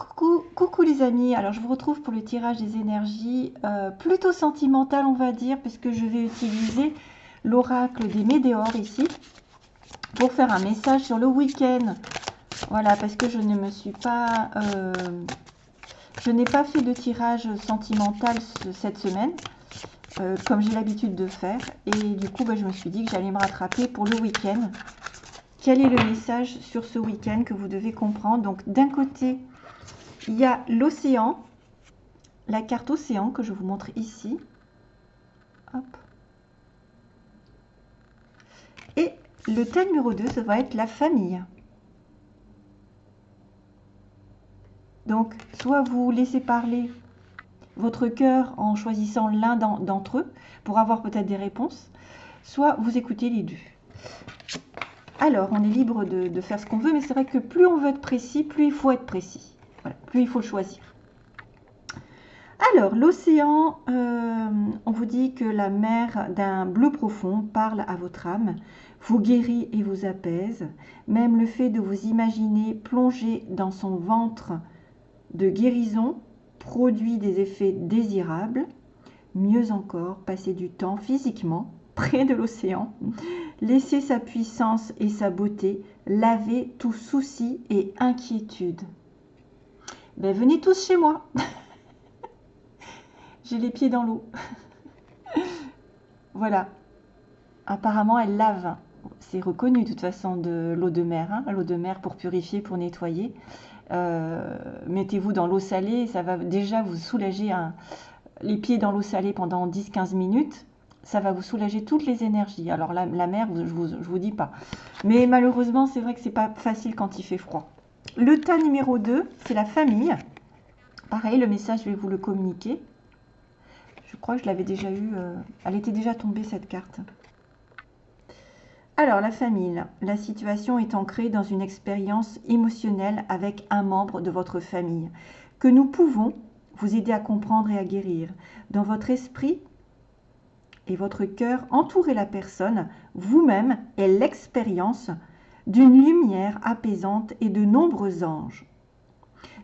coucou, coucou les amis, alors je vous retrouve pour le tirage des énergies euh, plutôt sentimentales on va dire, puisque je vais utiliser l'oracle des météores ici pour faire un message sur le week-end. Voilà, parce que je ne me suis pas... Euh, je n'ai pas fait de tirage sentimental cette semaine, euh, comme j'ai l'habitude de faire. Et du coup, bah, je me suis dit que j'allais me rattraper pour le week-end. Quel est le message sur ce week-end que vous devez comprendre? Donc, d'un côté, il y a l'océan, la carte océan que je vous montre ici. Et le thème numéro 2, ça va être la famille. Donc, soit vous laissez parler votre cœur en choisissant l'un d'entre eux pour avoir peut-être des réponses, soit vous écoutez les deux. Alors, on est libre de, faire ce qu'on veut, mais c'est vrai que plus on veut être précis, plus il faut être précis. Plus il faut choisir. Alors, l'océan, euh, on vous dit que la mer d'un bleu profond parle à votre âme, vous guérit et vous apaise. Même le fait de vous imaginer plonger dans son ventre de guérison produit des effets désirables. Mieux encore, passer du temps physiquement près de l'océan, laisser sa puissance et sa beauté laver tout souci et inquiétude. Ben, venez tous chez moi. J'ai les pieds dans l'eau. voilà. Apparemment, elle lave. C'est reconnu de toute façon de l'eau de mer. Hein. L'eau de mer pour purifier, pour nettoyer. Euh, mettez-vous dans l'eau salée. Ça va déjà vous soulager les pieds dans l'eau salée pendant 10-15 minutes. Ça va vous soulager toutes les énergies. Alors la, mer, je vous, je vous dis pas. Mais malheureusement, c'est vrai que c'est pas facile quand il fait froid. Le tas numéro 2, c'est la famille. Pareil, le message, je vais vous le communiquer. Je crois que je l'avais déjà eu. Euh, elle était déjà tombée, cette carte. Alors, la famille. La situation est ancrée dans une expérience émotionnelle avec un membre de votre famille que nous pouvons vous aider à comprendre et à guérir. Dans votre esprit et votre cœur, entourez la personne, vous-même et l'expérience d'une lumière apaisante et de nombreux anges.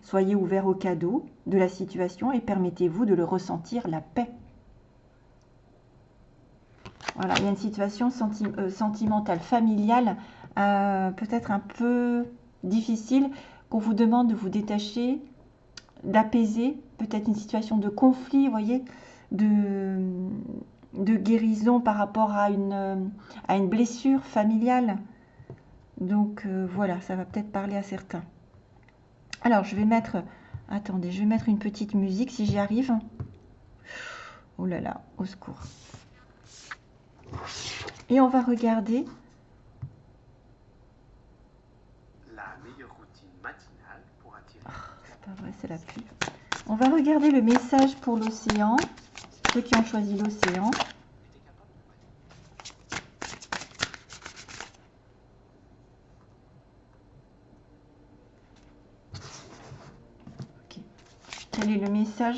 Soyez ouvert au cadeau de la situation et permettez-vous de le ressentir la paix. Voilà, il y a une situation euh, sentimentale, familiale, euh, peut-être un peu difficile, qu'on vous demande de vous détacher, d'apaiser, peut-être une situation de conflit, voyez, de, guérison par rapport à une, à une blessure familiale. Donc euh, voilà, ça va peut-être parler à certains. Alors je vais mettre, attendez, je vais mettre une petite musique si j'y arrive. Oh là là, au secours. Et on va regarder. La meilleure routine matinale pour attirer. Oh, c'est pas vrai, c'est la pub. On va regarder le message pour l'océan. Ceux qui ont choisi l'océan. Quel est le Sur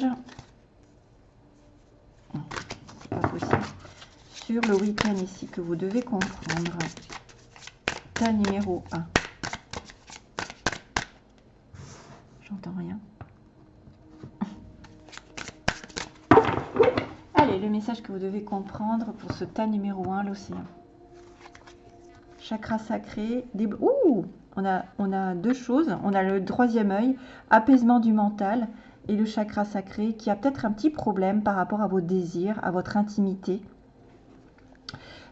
le week-end ici que vous devez comprendre. Tas numéro 1. J'entends rien. Allez, le message que vous devez comprendre pour ce tas numéro 1, l'océan. Chakra sacré. Des... Ouh on a, on a deux choses. On a le troisième œil, apaisement du mental et le chakra sacré qui a peut-être un petit problème par rapport à vos désirs, à votre intimité.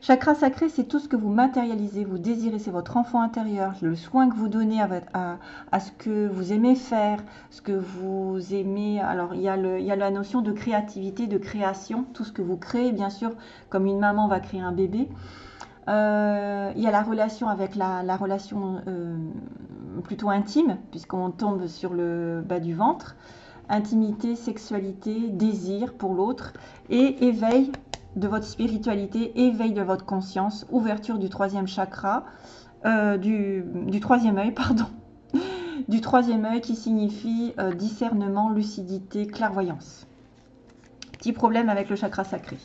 Chakra sacré, c'est tout ce que vous matérialisez, vous désirez, c'est votre enfant intérieur, le soin que vous donnez à, à, ce que vous aimez faire, ce que vous aimez. Alors, il y, a le, il y a la notion de créativité, de création, tout ce que vous créez, bien sûr, comme une maman va créer un bébé. Euh, il y a la relation avec la, la relation euh, plutôt intime, puisqu'on tombe sur le bas du ventre intimité, sexualité, désir pour l'autre et éveil de votre spiritualité, éveil de votre conscience, ouverture du troisième chakra, euh, du, troisième œil, pardon, du troisième œil qui signifie euh, discernement, lucidité, clairvoyance. Petit problème avec le chakra sacré.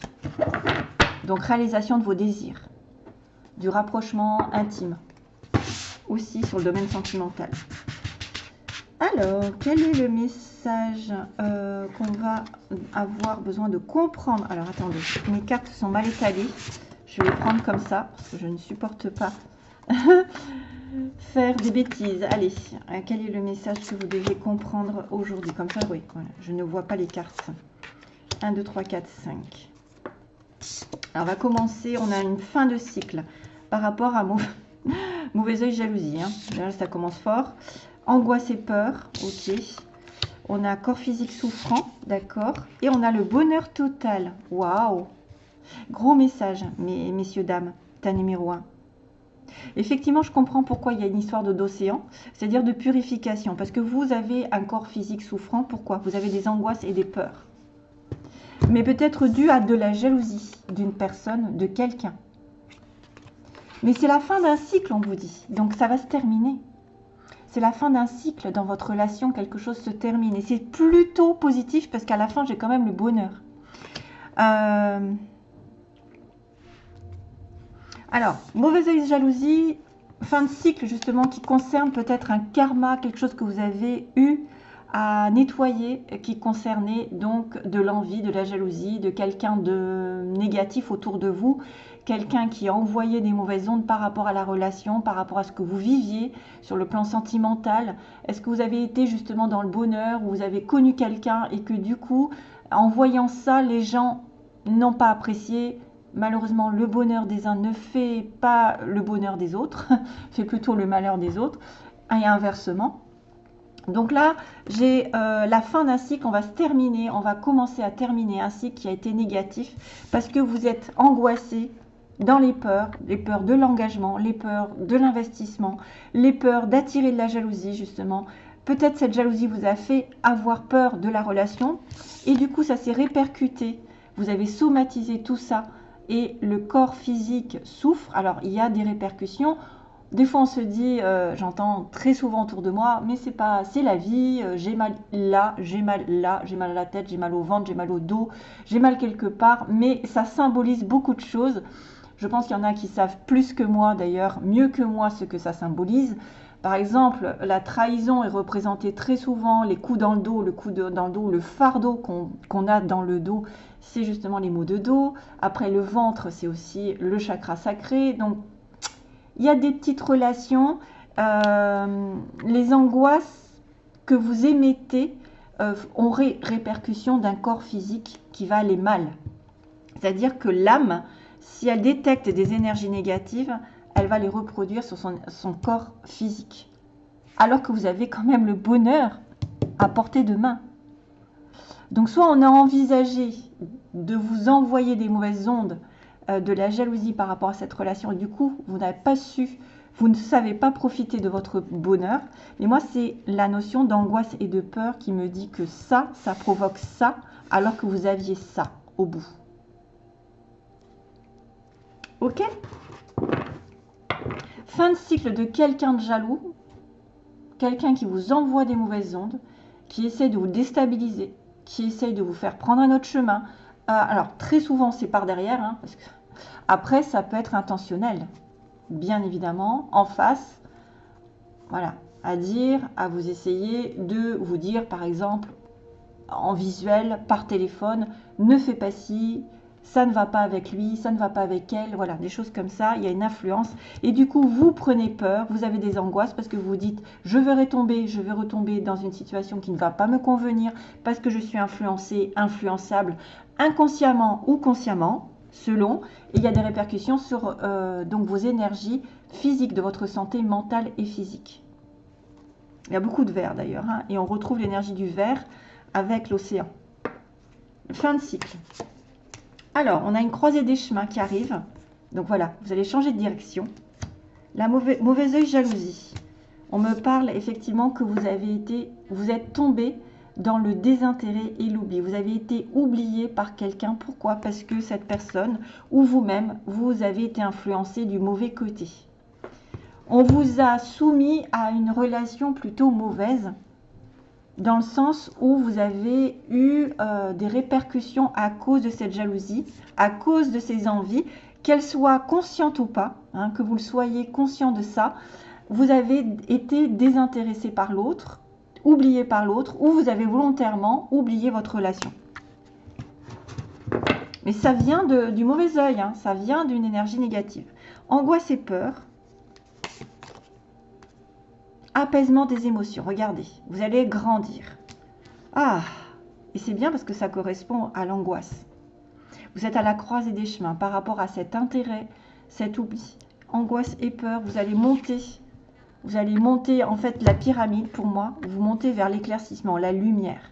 Donc réalisation de vos désirs, du rapprochement intime, aussi sur le domaine sentimental. Alors, quel est le message euh, qu'on va avoir besoin de comprendre? Alors, attendez, mes cartes sont mal étalées. Je vais les prendre comme ça, parce que je ne supporte pas faire des bêtises. Allez, euh, quel est le message que vous devez comprendre aujourd'hui? Comme ça, oui, je ne vois pas les cartes. 1, 2, 3, 4, 5. Alors, on va commencer. On a une fin de cycle par rapport à mauvais, oeil, jalousie. Hein. Ça commence fort. Angoisse et peur, ok. On a corps physique souffrant, d'accord. Et on a le bonheur total. Waouh Gros message, mes, messieurs, dames. Ta numéro 1. Effectivement, je comprends pourquoi il y a une histoire d'océan, c'est-à-dire de purification, parce que vous avez un corps physique souffrant. Pourquoi? Vous avez des angoisses et des peurs. Mais peut-être dû à de la jalousie d'une personne, de quelqu'un. Mais c'est la fin d'un cycle, on vous dit. Donc ça va se terminer. C'est la fin d'un cycle dans votre relation, quelque chose se termine. Et c'est plutôt positif parce qu'à la fin, j'ai quand même le bonheur. Euh, alors, mauvaise œil jalousie, fin de cycle justement qui concerne peut-être un karma, quelque chose que vous avez eu à nettoyer qui concernait donc de l'envie, de la jalousie, de quelqu'un de négatif autour de vous, quelqu'un qui a envoyé des mauvaises ondes par rapport à la relation, par rapport à ce que vous viviez sur le plan sentimental. Est-ce que vous avez été justement dans le bonheur, ou vous avez connu quelqu'un et que du coup, en voyant ça, les gens n'ont pas apprécié? Malheureusement, le bonheur des uns ne fait pas le bonheur des autres, fait plutôt le malheur des autres, et inversement. Donc là, j'ai euh, la fin d'un cycle, on va se terminer, on va commencer à terminer un cycle qui a été négatif parce que vous êtes angoissé dans les peurs, les peurs de l'engagement, les peurs de l'investissement, les peurs d'attirer de la jalousie justement. Peut-être cette jalousie vous a fait avoir peur de la relation et du coup ça s'est répercuté. Vous avez somatisé tout ça et le corps physique souffre. Alors il y a des répercussions. Des fois on se dit, euh, j'entends très souvent autour de moi, mais c'est pas, c'est la vie. Euh, j'ai mal là, j'ai mal là, j'ai mal à la tête, j'ai mal au ventre, j'ai mal au dos, j'ai mal quelque part. Mais ça symbolise beaucoup de choses. Je pense qu'il y en a qui savent plus que moi d'ailleurs, mieux que moi ce que ça symbolise. Par exemple, la trahison est représentée très souvent, les coups dans le dos, le coup dans le dos, le fardeau qu'on a dans le dos, c'est justement les maux de dos. Après, le ventre, c'est aussi le chakra sacré. Donc, il y a des petites relations. Euh, les angoisses que vous émettez euh, ont répercussion d'un corps physique qui va aller mal. C'est-à-dire que l'âme, si elle détecte des énergies négatives, elle va les reproduire sur son, corps physique. Alors que vous avez quand même le bonheur à portée de main. Donc soit on a envisagé de vous envoyer des mauvaises ondes, euh, de la jalousie par rapport à cette relation, et du coup, vous n'avez pas su, vous ne savez pas profiter de votre bonheur. Mais moi, c'est la notion d'angoisse et de peur qui me dit que ça, ça provoque ça, alors que vous aviez ça au bout. Ok Fin de cycle de quelqu'un de jaloux, quelqu'un qui vous envoie des mauvaises ondes, qui essaie de vous déstabiliser, qui essaye de vous faire prendre un autre chemin. Euh, alors, très souvent, c'est par derrière. Hein, parce que... Après, ça peut être intentionnel, bien évidemment, en face. Voilà, à dire, à vous essayer de vous dire, par exemple, en visuel, par téléphone, ne fais pas ci, ça ne va pas avec lui, ça ne va pas avec elle, voilà, des choses comme ça, il y a une influence. Et du coup, vous prenez peur, vous avez des angoisses parce que vous vous dites, je vais retomber, je vais retomber dans une situation qui ne va pas me convenir parce que je suis influencé, influençable, inconsciemment ou consciemment, selon. Il y a des répercussions sur euh, donc vos énergies physiques, de votre santé mentale et physique. Il y a beaucoup de verre d'ailleurs, hein, et on retrouve l'énergie du verre avec l'océan. Fin de cycle. Alors, on a une croisée des chemins qui arrive. Donc voilà, vous allez changer de direction. La mauvaise, mauvais œil jalousie. On me parle effectivement que vous avez été, vous êtes tombé dans le désintérêt et l'oubli. Vous avez été oublié par quelqu'un. Pourquoi? Parce que cette personne ou vous-même, vous avez été influencé du mauvais côté. On vous a soumis à une relation plutôt mauvaise dans le sens où vous avez eu euh, des répercussions à cause de cette jalousie, à cause de ces envies, qu'elles soient conscientes ou pas, hein, que vous le soyez conscient de ça, vous avez été désintéressé par l'autre, oublié par l'autre ou vous avez volontairement oublié votre relation. Mais ça vient du mauvais œil, hein. ça vient d'une énergie négative. Angoisse et peur. Apaisement des émotions. Regardez, vous allez grandir. Ah, et c'est bien parce que ça correspond à l'angoisse. Vous êtes à la croisée des chemins par rapport à cet intérêt, cet oubli, angoisse et peur. Vous allez monter. Vous allez monter, en fait, la pyramide, pour moi, vous montez vers l'éclaircissement, la lumière.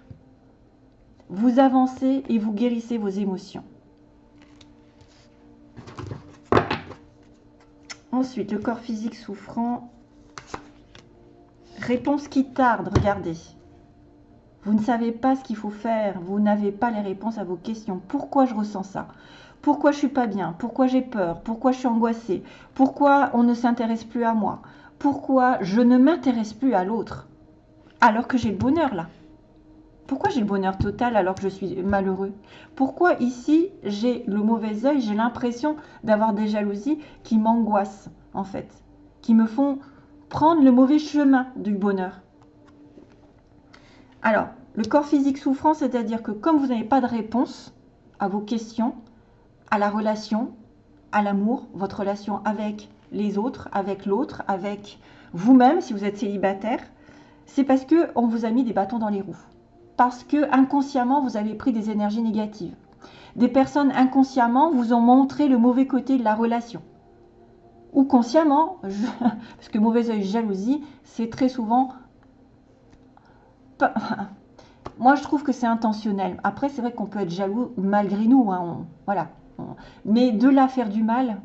Vous avancez et vous guérissez vos émotions. Ensuite, le corps physique souffrant. Réponse qui tarde, regardez. Vous ne savez pas ce qu'il faut faire, vous n'avez pas les réponses à vos questions. Pourquoi je ressens ça? Pourquoi je suis pas bien? Pourquoi j'ai peur? Pourquoi je suis angoissée? Pourquoi on ne s'intéresse plus à moi? Pourquoi je ne m'intéresse plus à l'autre? Alors que j'ai le bonheur là. Pourquoi j'ai le bonheur total alors que je suis malheureux? Pourquoi ici j'ai le mauvais œil, j'ai l'impression d'avoir des jalousies qui m'angoissent en fait, qui me font prendre le mauvais chemin du bonheur alors, le corps physique souffrant, c'est-à-dire que comme vous n'avez pas de réponse à vos questions, à la relation, à l'amour, votre relation avec les autres, avec l'autre, avec vous-même, si vous êtes célibataire, c'est parce que on vous a mis des bâtons dans les roues. Parce que inconsciemment, vous avez pris des énergies négatives. Des personnes inconsciemment vous ont montré le mauvais côté de la relation. Ou consciemment, parce que mauvais œil, jalousie, c'est très souvent moi, je trouve que c'est intentionnel. Après, c'est vrai qu'on peut être jaloux malgré nous. Hein, voilà. Mais de là faire du mal,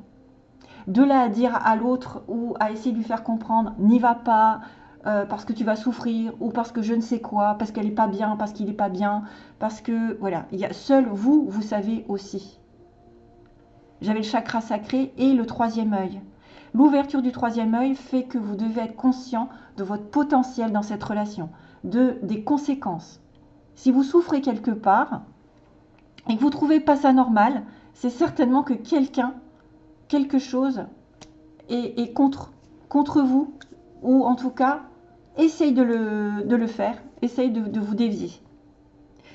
de là dire à l'autre ou à essayer de lui faire comprendre, n'y va pas, euh, parce que tu vas souffrir, ou parce que je ne sais quoi, parce qu'elle n'est pas bien, parce qu'il n'est pas bien, parce que, voilà, seul vous, vous savez aussi. J'avais le chakra sacré et le troisième œil. L'ouverture du troisième œil fait que vous devez être conscient de votre potentiel dans cette relation de, des conséquences. Si vous souffrez quelque part et que vous ne trouvez pas ça normal, c'est certainement que quelqu'un, quelque chose est, contre, contre vous, ou en tout cas, essaye de le, de le faire, essaye de, vous dévier.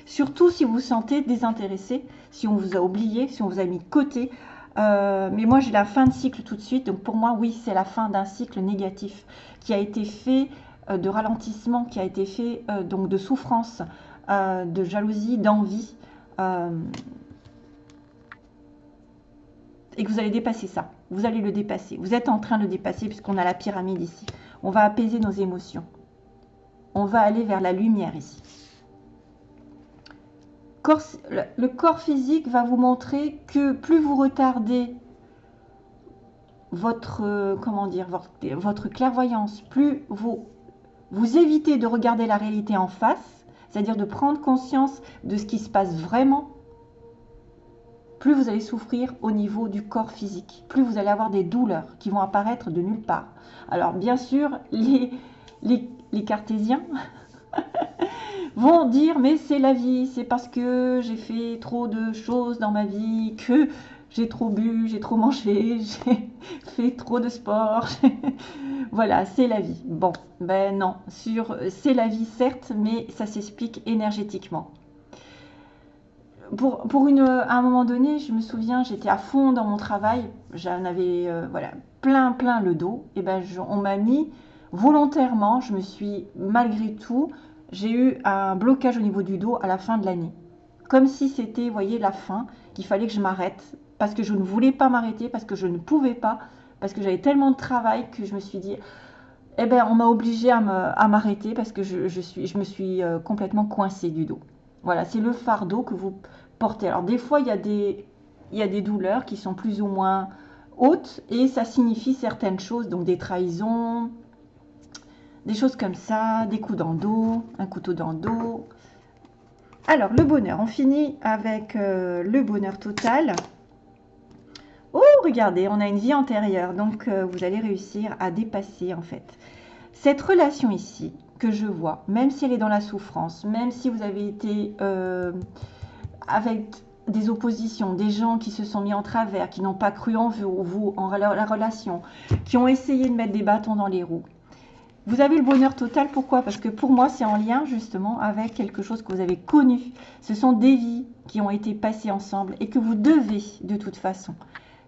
Surtout si vous vous sentez désintéressé, si on vous a oublié, si on vous a mis de côté. Euh, mais moi, j'ai la fin de cycle tout de suite. Donc pour moi, oui, c'est la fin d'un cycle négatif qui a été fait euh, de ralentissement qui a été fait, euh, donc de souffrance, de jalousie, d'envie, et que vous allez dépasser ça. Vous allez le dépasser. Vous êtes en train de le dépasser puisqu'on a la pyramide ici. On va apaiser nos émotions. On va aller vers la lumière ici. Le corps physique va vous montrer que plus vous retardez votre, comment dire, votre clairvoyance, plus vous vous évitez de regarder la réalité en face, c'est-à-dire de prendre conscience de ce qui se passe vraiment, plus vous allez souffrir au niveau du corps physique, plus vous allez avoir des douleurs qui vont apparaître de nulle part. Alors bien sûr, les, les, cartésiens vont dire mais c'est la vie, c'est parce que j'ai fait trop de choses dans ma vie que j'ai trop bu, j'ai trop mangé, j'ai fait trop de sport. voilà, c'est la vie. Bon, ben non, sur c'est la vie certes, mais ça s'explique énergétiquement. Pour, pour une, à un moment donné, je me souviens, j'étais à fond dans mon travail, j'en avais euh, voilà, plein plein le dos, et ben on m'a mis volontairement, je me suis malgré tout, j'ai eu un blocage au niveau du dos à la fin de l'année. Comme si c'était, vous voyez, la fin, qu'il fallait que je m'arrête parce que je ne voulais pas m'arrêter, parce que je ne pouvais pas, parce que j'avais tellement de travail que je me suis dit, eh ben, on m'a obligé à m'arrêter parce que je, suis, je me suis euh, complètement coincée du dos. Voilà, c'est le fardeau que vous portez. Alors des fois, il y, a des, il y a des douleurs qui sont plus ou moins hautes et ça signifie certaines choses, donc des trahisons, des choses comme ça, des coups dans le dos, un couteau dans le dos. Alors, le bonheur, on finit avec euh, le bonheur total. Oh, regardez, on a une vie antérieure. Donc, euh, vous allez réussir à dépasser, en fait. Cette relation ici, que je vois, même si elle est dans la souffrance, même si vous avez été euh, avec des oppositions, des gens qui se sont mis en travers, qui n'ont pas cru en vous, vous en la relation, qui ont essayé de mettre des bâtons dans les roues, Vous avez le bonheur total, pourquoi? Parce que pour moi, c'est en lien justement avec quelque chose que vous avez connu. Ce sont des vies qui ont été passées ensemble et que vous devez de toute façon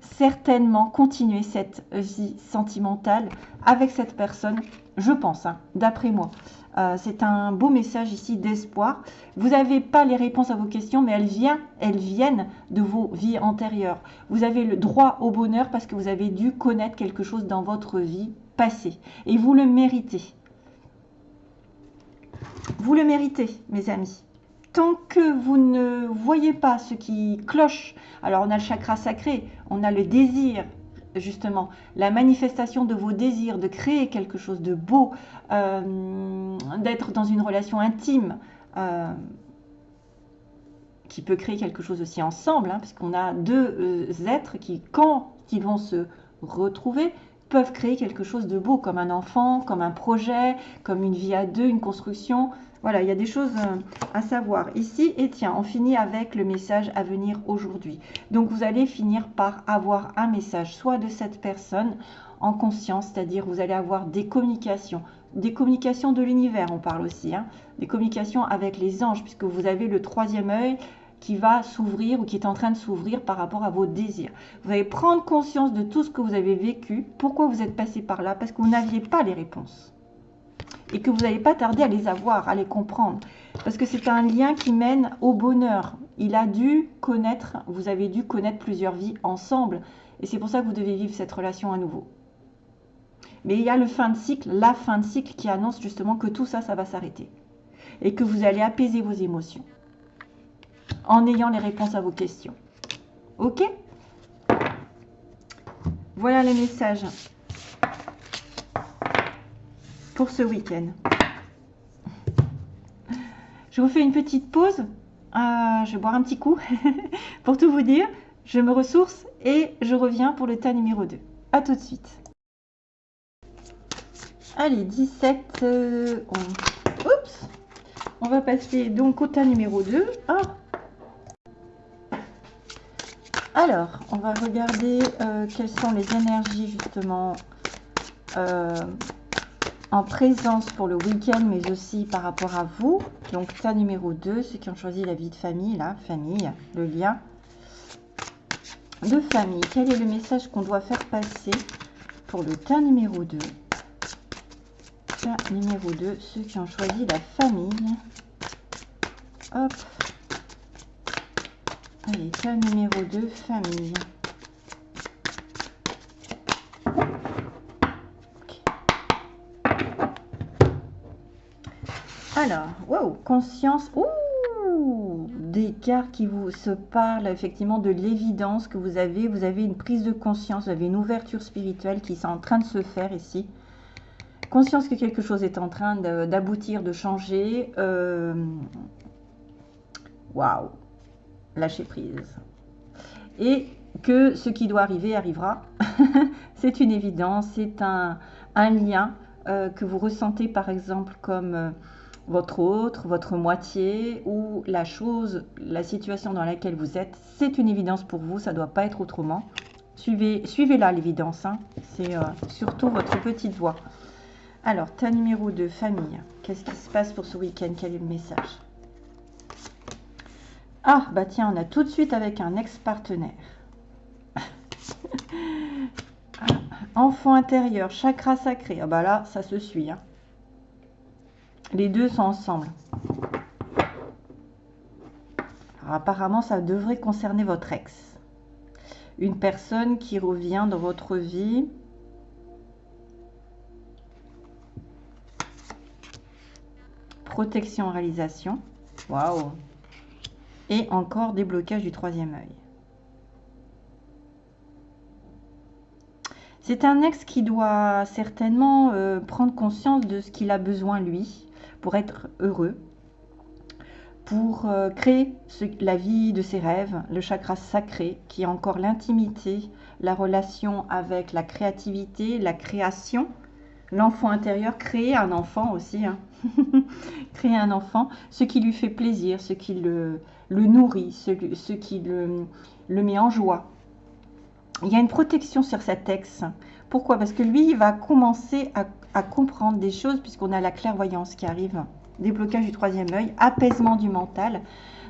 certainement continuer cette vie sentimentale avec cette personne, je pense, hein, d'après moi. Euh, c'est un beau message ici d'espoir. Vous n'avez pas les réponses à vos questions, mais elles, viennent, elles viennent de vos vies antérieures. Vous avez le droit au bonheur parce que vous avez dû connaître quelque chose dans votre vie Et vous le méritez. Vous le méritez, mes amis tant que vous ne voyez pas ce qui cloche, alors on a le chakra sacré, on a le désir, justement, la manifestation de vos désirs, de créer quelque chose de beau, euh, d'être dans une relation intime, euh, qui peut créer quelque chose aussi ensemble, hein, puisqu'on a deux euh, êtres qui, quand ils vont se retrouver, peuvent créer quelque chose de beau, comme un enfant, comme un projet, comme une vie à deux, une construction. Voilà, il y a des choses euh, à savoir ici. Et tiens, on finit avec le message à venir aujourd'hui. Donc, vous allez finir par avoir un message, soit de cette personne en conscience, c'est-à-dire vous allez avoir des communications, des communications de l'univers, on parle aussi, hein, des communications avec les anges, puisque vous avez le troisième œil qui va s'ouvrir ou qui est en train de s'ouvrir par rapport à vos désirs. Vous allez prendre conscience de tout ce que vous avez vécu, pourquoi vous êtes passé par là, parce que vous n'aviez pas les réponses et que vous n'allez pas tarder à les avoir, à les comprendre. Parce que c'est un lien qui mène au bonheur. Il a dû connaître, vous avez dû connaître plusieurs vies ensemble. Et c'est pour ça que vous devez vivre cette relation à nouveau. Mais il y a le fin de cycle, la fin de cycle qui annonce justement que tout ça, ça va s'arrêter. Et que vous allez apaiser vos émotions. En ayant les réponses à vos questions. Ok? Voilà les messages pour ce week-end. Je vous fais une petite pause. Euh, je vais boire un petit coup pour tout vous dire. Je me ressource et je reviens pour le tas numéro 2. A tout de suite. Allez, 17. Euh, on... Oups On va passer donc au tas numéro 2. Ah. Alors, on va regarder euh, quelles sont les énergies justement en présence pour le week-end, mais aussi par rapport à vous. Donc, tas numéro 2, ceux qui ont choisi la vie de famille, là, famille, le lien de famille. Quel est le message qu'on doit faire passer pour le tas numéro 2 Tas numéro 2, ceux qui ont choisi la famille. Hop. Allez, tas numéro 2, famille. Alors, wow, conscience. Ouh, des cartes qui vous se parlent effectivement de l'évidence que vous avez. Vous avez une prise de conscience, vous avez une ouverture spirituelle qui est en train de se faire ici. Conscience que quelque chose est en train d'aboutir, de, changer. Euh, waouh, lâcher prise. Et que ce qui doit arriver arrivera. c'est une évidence, c'est un, lien euh, que vous ressentez par exemple comme euh, votre autre, votre moitié ou la chose, la situation dans laquelle vous êtes, c'est une évidence pour vous, ça ne doit pas être autrement. Suivez, suivez l'évidence, hein. c'est euh, surtout votre petite voix. Alors, ta numéro 2, famille. Qu'est-ce qui se passe pour ce week-end? Quel est le message? Ah, bah tiens, on a tout de suite avec un ex-partenaire. Ah, enfant intérieur, chakra sacré. Ah bah là, ça se suit. Hein. Les deux sont ensemble. apparemment, ça devrait concerner votre ex. Une personne qui revient dans votre vie. Protection, réalisation. Waouh Et encore déblocage du troisième œil. C'est un ex qui doit certainement euh, prendre conscience de ce qu'il a besoin lui pour être heureux, pour euh, créer la vie de ses rêves, le chakra sacré qui est encore l'intimité, la relation avec la créativité, la création, l'enfant intérieur, créer un enfant aussi, hein. créer un enfant, ce qui lui fait plaisir, ce qui le, le nourrit, ce, qui le, le met en joie. Il y a une protection sur cet ex. Pourquoi? Parce que lui, il va commencer à à comprendre des choses puisqu'on a la clairvoyance qui arrive, déblocage du troisième œil, apaisement du mental.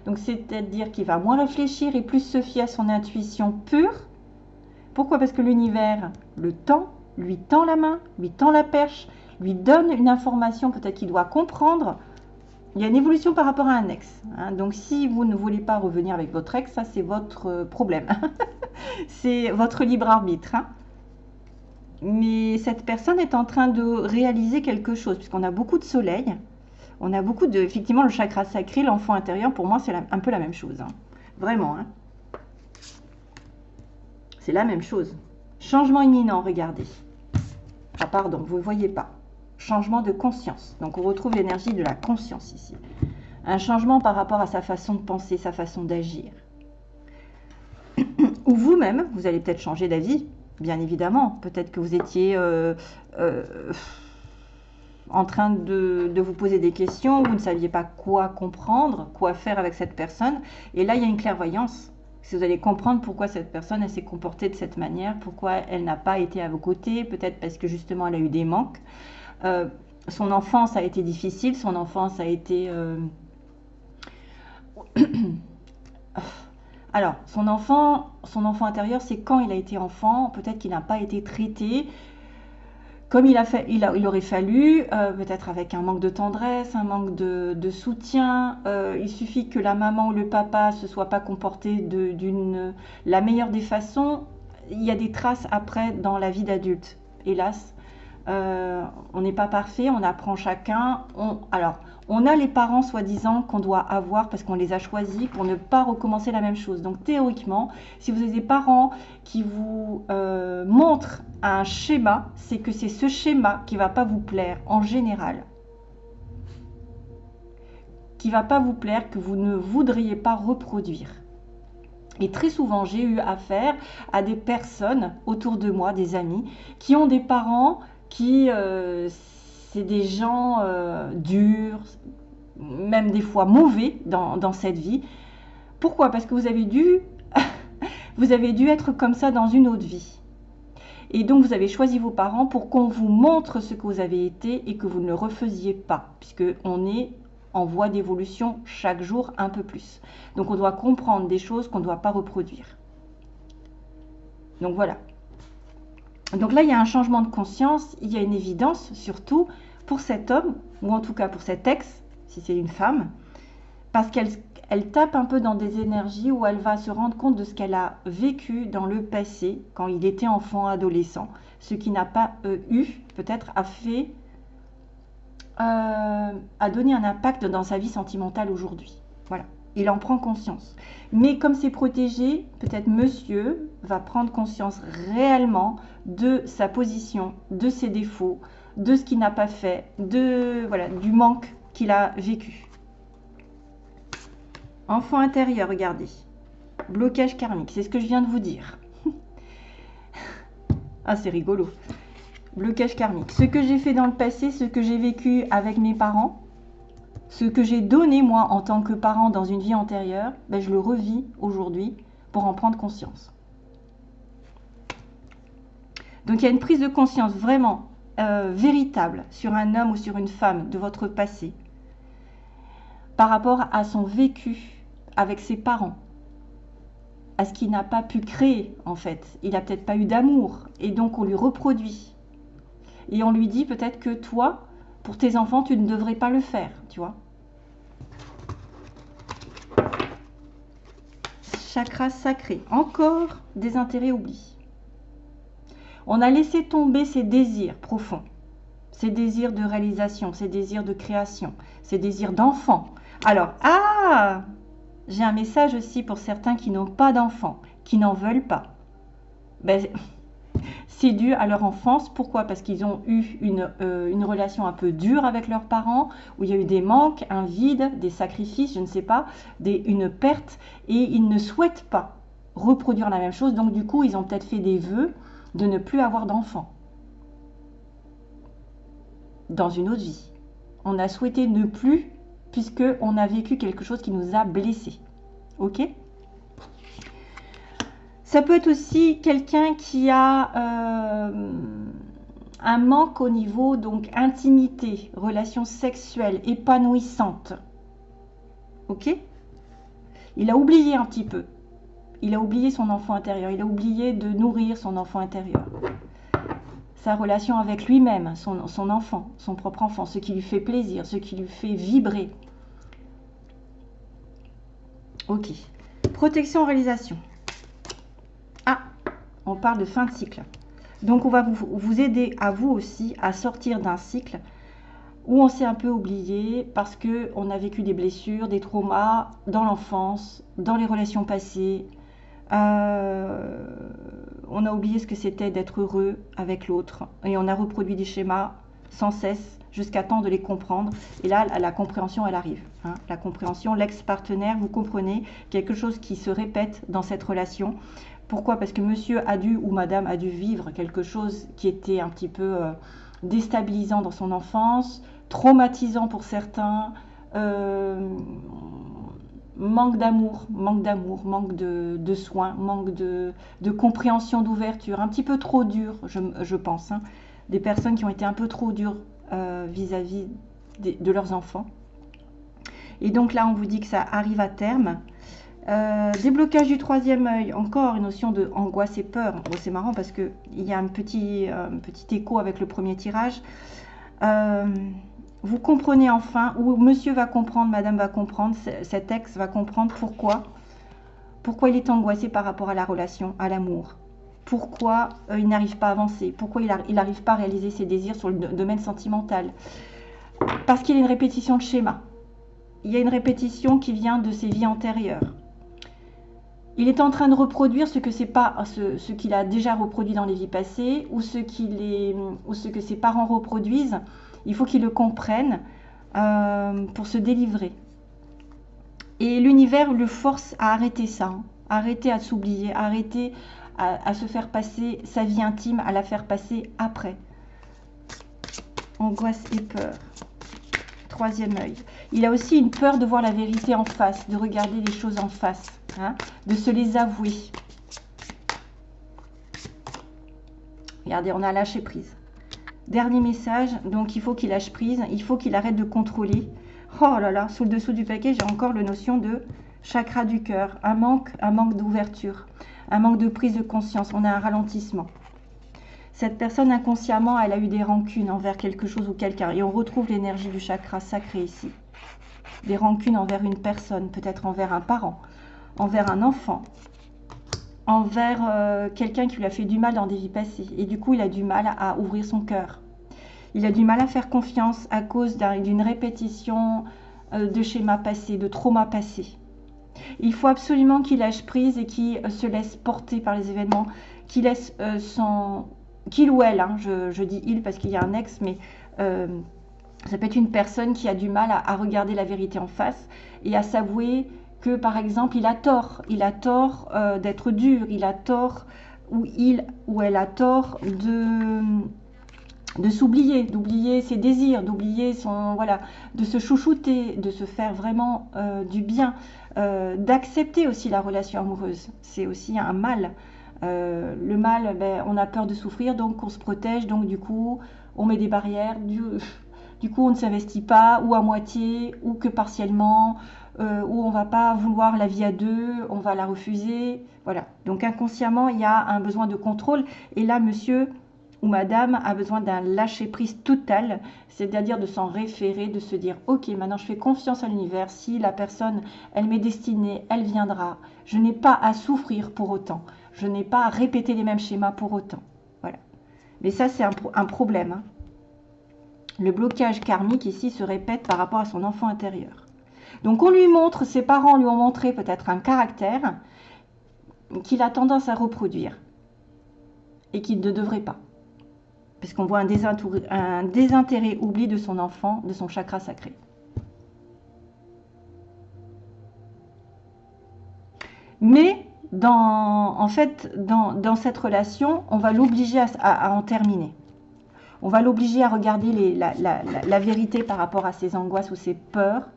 Donc c'est-à-dire qu'il va moins réfléchir et plus se fier à son intuition pure. Pourquoi? Parce que l'univers le tend, lui tend la main, lui tend la perche, lui donne une information peut-être qu'il doit comprendre. Il y a une évolution par rapport à un ex. Hein. Donc si vous ne voulez pas revenir avec votre ex, ça c'est votre euh, problème. c'est votre libre arbitre. Hein. Mais cette personne est en train de réaliser quelque chose, puisqu'on a beaucoup de soleil. On a beaucoup de... Effectivement, le chakra sacré, l'enfant intérieur, pour moi, c'est un peu la même chose. Hein. Vraiment. C'est la même chose. Changement imminent, regardez. Ah pardon, vous ne voyez pas changement de conscience. Donc on retrouve l'énergie de la conscience ici. Un changement par rapport à sa façon de penser, sa façon d'agir. Ou vous-même, vous allez peut-être changer d'avis, bien évidemment. Peut-être que vous étiez euh, euh, en train de, vous poser des questions, vous ne saviez pas quoi comprendre, quoi faire avec cette personne. Et là, il y a une clairvoyance. Si vous allez comprendre pourquoi cette personne s'est comportée de cette manière, pourquoi elle n'a pas été à vos côtés, peut-être parce que justement elle a eu des manques. Euh, son enfance a été difficile, son enfance a été... Euh, alors, son enfant, son enfant intérieur, c'est quand il a été enfant, peut-être qu'il n'a pas été traité comme il, a aurait fallu, euh, peut-être avec un manque de tendresse, un manque de, soutien. il suffit que la maman ou le papa se soit pas comporté d'une la meilleure des façons. Il y a des traces après dans la vie d'adulte, hélas. Euh, on n'est pas parfait, on apprend chacun. alors, on a les parents soi-disant qu'on doit avoir parce qu'on les a choisis pour ne pas recommencer la même chose. Donc théoriquement, si vous avez des parents qui vous euh, montrent un schéma, c'est que c'est ce schéma qui va pas vous plaire en général. Qui va pas vous plaire, que vous ne voudriez pas reproduire. Et très souvent, j'ai eu affaire à des personnes autour de moi, des amis, qui ont des parents qui, euh, c'est des gens euh, durs, même des fois mauvais dans, cette vie. Pourquoi? Parce que vous avez dû, vous avez dû être comme ça dans une autre vie. Et donc vous avez choisi vos parents pour qu'on vous montre ce que vous avez été et que vous ne le refaisiez pas, puisque on est en voie d'évolution chaque jour un peu plus. Donc on doit comprendre des choses qu'on ne doit pas reproduire. Donc voilà, donc là, il y a un changement de conscience, il y a une évidence surtout pour cet homme, ou en tout cas pour cet ex, si c'est une femme, parce qu'elle elle tape un peu dans des énergies où elle va se rendre compte de ce qu'elle a vécu dans le passé, quand il était enfant, adolescent, ce qui n'a pas euh, eu, peut-être, a fait, euh, a donné un impact dans sa vie sentimentale aujourd'hui. Voilà il en prend conscience. Mais comme c'est protégé, peut-être monsieur va prendre conscience réellement de sa position, de ses défauts, de ce qu'il n'a pas fait, de voilà, du manque qu'il a vécu. Enfant intérieur, regardez. Blocage karmique, c'est ce que je viens de vous dire. ah, c'est rigolo. Blocage karmique. Ce que j'ai fait dans le passé, ce que j'ai vécu avec mes parents, ce que j'ai donné moi en tant que parent dans une vie antérieure, ben, je le revis aujourd'hui pour en prendre conscience. Donc il y a une prise de conscience vraiment euh, véritable sur un homme ou sur une femme de votre passé par rapport à son vécu avec ses parents, à ce qu'il n'a pas pu créer en fait. Il n'a peut-être pas eu d'amour et donc on lui reproduit. Et on lui dit peut-être que toi, pour tes enfants, tu ne devrais pas le faire, tu vois. Chakra sacré, encore des intérêts oubliés. On a laissé tomber ses désirs profonds, ses désirs de réalisation, ses désirs de création, ses désirs d'enfant. Alors, ah J'ai un message aussi pour certains qui n'ont pas d'enfants, qui n'en veulent pas. Ben, c'est dû à leur enfance. Pourquoi? Parce qu'ils ont eu euh, une, relation un peu dure avec leurs parents, où il y a eu des manques, un vide, des sacrifices, je ne sais pas, des, une perte, et ils ne souhaitent pas reproduire la même chose. Donc du coup, ils ont peut-être fait des vœux de ne plus avoir d'enfants dans une autre vie. On a souhaité ne plus puisque on a vécu quelque chose qui nous a blessés. Ok? Ça peut être aussi quelqu'un qui a euh, un manque au niveau donc intimité, relation sexuelle épanouissante. Ok? Il a oublié un petit peu. Il a oublié son enfant intérieur. Il a oublié de nourrir son enfant intérieur. Sa relation avec lui-même, son, son enfant, son propre enfant, ce qui lui fait plaisir, ce qui lui fait vibrer. Ok. Protection, réalisation. On parle de fin de cycle. Donc on va vous, aider à vous aussi à sortir d'un cycle où on s'est un peu oublié parce qu'on a vécu des blessures, des traumas dans l'enfance, dans les relations passées. Euh, on a oublié ce que c'était d'être heureux avec l'autre et on a reproduit des schémas sans cesse jusqu'à temps de les comprendre. Et là, la compréhension, elle arrive. Hein. La compréhension, l'ex-partenaire, vous comprenez quelque chose qui se répète dans cette relation. Pourquoi? Parce que monsieur a dû ou madame a dû vivre quelque chose qui était un petit peu euh, déstabilisant dans son enfance, traumatisant pour certains, euh, manque d'amour, manque d'amour, manque de, soins, manque de, compréhension, d'ouverture, un petit peu trop dur, je, pense. Hein. Des personnes qui ont été un peu trop dures euh, vis-à-vis de leurs enfants. Et donc là, on vous dit que ça arrive à terme. Euh, déblocage du troisième œil, encore une notion de angoisse et peur. c'est marrant parce qu'il y a un petit, euh, petit écho avec le premier tirage. Euh, vous comprenez enfin, ou monsieur va comprendre, madame va comprendre, cet ex va comprendre pourquoi, pourquoi il est angoissé par rapport à la relation, à l'amour. Pourquoi il n'arrive pas à avancer, pourquoi il n'arrive pas à réaliser ses désirs sur le domaine sentimental. Parce qu'il y a une répétition de schéma. Il y a une répétition qui vient de ses vies antérieures il est en train de reproduire ce que c'est pas ce, qu'il a déjà reproduit dans les vies passées ou ce que ses parents reproduisent. Il faut qu'il le comprenne euh, pour se délivrer. Et l'univers le force à arrêter ça, hein. arrêter à s'oublier, arrêter à, se faire passer sa vie intime, à la faire passer après. Angoisse et peur. Troisième œil. Il a aussi une peur de voir la vérité en face, de regarder les choses en face. Hein, de se les avouer. Regardez, on a lâché prise. Dernier message, donc il faut qu'il lâche prise, il faut qu'il arrête de contrôler. Oh là là, sous le dessous du paquet, j'ai encore le notion de chakra du cœur, un manque, un manque d'ouverture, un manque de prise de conscience, on a un ralentissement. Cette personne inconsciemment, elle a eu des rancunes envers quelque chose ou quelqu'un et on retrouve l'énergie du chakra sacré ici. Des rancunes envers une personne, peut-être envers un parent, envers un enfant, envers euh, quelqu'un qui lui a fait du mal dans des vies passées. Et du coup, il a du mal à ouvrir son cœur. Il a du mal à faire confiance à cause d'une répétition euh, de schémas passés, de traumas passés. Il faut absolument qu'il lâche prise et qu'il euh, se laisse porter par les événements, qu'il laisse son... qu'il ou elle, hein, je, dis il parce qu'il y a un ex, mais ça peut être une personne qui a du mal à regarder la vérité en face et à s'avouer par exemple il a tort, il a tort euh, d'être dur, il a tort ou il ou elle a tort de de s'oublier, d'oublier ses désirs, d'oublier son voilà, de se chouchouter, de se faire vraiment euh, du bien, euh, d'accepter aussi la relation amoureuse. C'est aussi un mal. le mal, ben, on a peur de souffrir, donc on se protège, donc du coup on met des barrières, du, du coup on ne s'investit pas, ou à moitié, ou que partiellement, euh, où on va pas vouloir la vie à deux, on va la refuser. Voilà. Donc inconsciemment, il y a un besoin de contrôle. Et là, monsieur ou madame a besoin d'un lâcher-prise total, c'est-à-dire de s'en référer, de se dire, ok, maintenant je fais confiance à l'univers, si la personne, elle m'est destinée, elle viendra, je n'ai pas à souffrir pour autant, je n'ai pas à répéter les mêmes schémas pour autant. Voilà. Mais ça, c'est un, problème. Hein. Le blocage karmique ici se répète par rapport à son enfant intérieur. Donc on lui montre, ses parents lui ont montré peut-être un caractère qu'il a tendance à reproduire et qu'il ne devrait pas. Puisqu'on voit un, un désintérêt oubli de son enfant, de son chakra sacré. Mais en fait, dans, cette relation, on va l'obliger à, en terminer. On va l'obliger à regarder la, vérité par rapport à ses angoisses ou ses peurs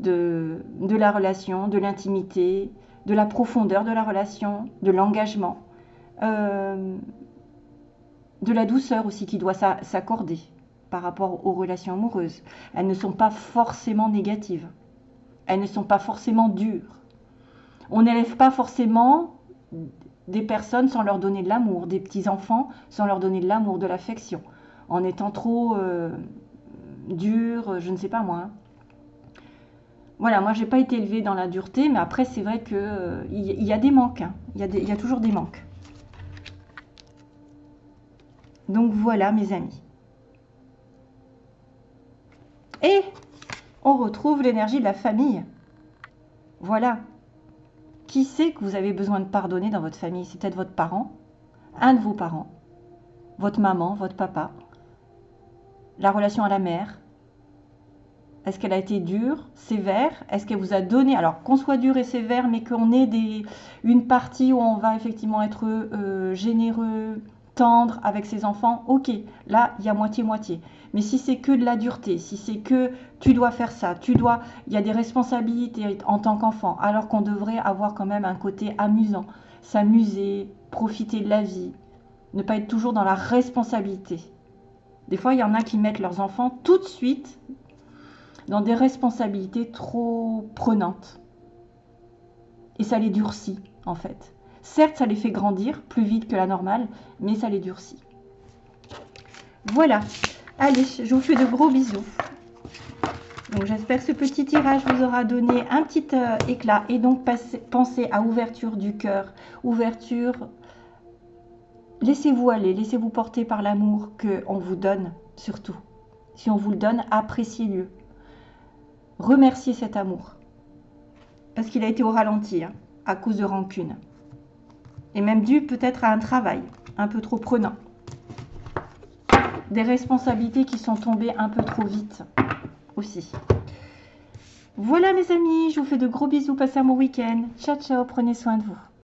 de, la relation, de l'intimité, de la profondeur de la relation, de l'engagement. Euh, de la douceur aussi qui doit s'accorder par rapport aux relations amoureuses. Elles ne sont pas forcément négatives. Elles ne sont pas forcément dures. On n'élève pas forcément des personnes sans leur donner de l'amour, des petits-enfants sans leur donner de l'amour, de l'affection, en étant trop euh, dur, je ne sais pas moi. Voilà, moi j'ai pas été élevée dans la dureté, mais après c'est vrai qu'il euh, y, a des manques, hein. il y a toujours des manques. Donc voilà mes amis. Et on retrouve l'énergie de la famille. Voilà. Qui sait que vous avez besoin de pardonner dans votre famille? C'est peut-être votre parent, un de vos parents, votre maman, votre papa, la relation à la mère. Est-ce qu'elle a été dure, sévère? Est-ce qu'elle vous a donné, alors qu'on soit dur et sévère, mais qu'on ait une partie où on va effectivement être euh, généreux, tendre avec ses enfants, ok, là, il y a moitié-moitié. Mais si c'est que de la dureté, si c'est que tu dois faire ça, tu dois, il y a des responsabilités en tant qu'enfant, alors qu'on devrait avoir quand même un côté amusant, s'amuser, profiter de la vie, ne pas être toujours dans la responsabilité. Des fois, il y en a qui mettent leurs enfants tout de suite dans des responsabilités trop prenantes. Et ça les durcit, en fait. Certes, ça les fait grandir plus vite que la normale, mais ça les durcit. Voilà. Allez, je vous fais de gros bisous. Donc j'espère que ce petit tirage vous aura donné un petit euh, éclat. Et donc pensez à ouverture du cœur, ouverture. Laissez-vous aller, laissez-vous porter par l'amour qu'on vous donne, surtout. Si on vous le donne, appréciez-le. Remerciez cet amour. Parce qu'il a été au ralenti, hein, à cause de rancune et même dû peut-être à un travail un peu trop prenant. Des responsabilités qui sont tombées un peu trop vite aussi. Voilà mes amis, je vous fais de gros bisous, passez un bon week-end. Ciao ciao, prenez soin de vous.